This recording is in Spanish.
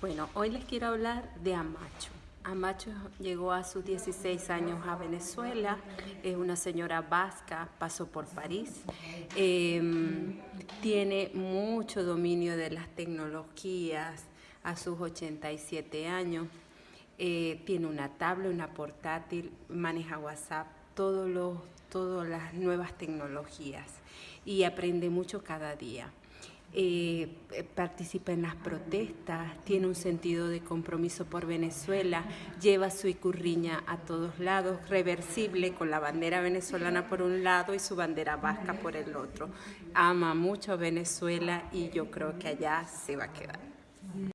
Bueno, hoy les quiero hablar de Amacho. Amacho llegó a sus 16 años a Venezuela, es una señora vasca, pasó por París, em, tiene mucho dominio de las tecnologías a sus 87 años, eh, tiene una tabla, una portátil, maneja WhatsApp, todos los, todas las nuevas tecnologías y aprende mucho cada día. Eh, participa en las protestas, tiene un sentido de compromiso por Venezuela, lleva su icurriña a todos lados, reversible con la bandera venezolana por un lado y su bandera vasca por el otro. Ama mucho Venezuela y yo creo que allá se va a quedar.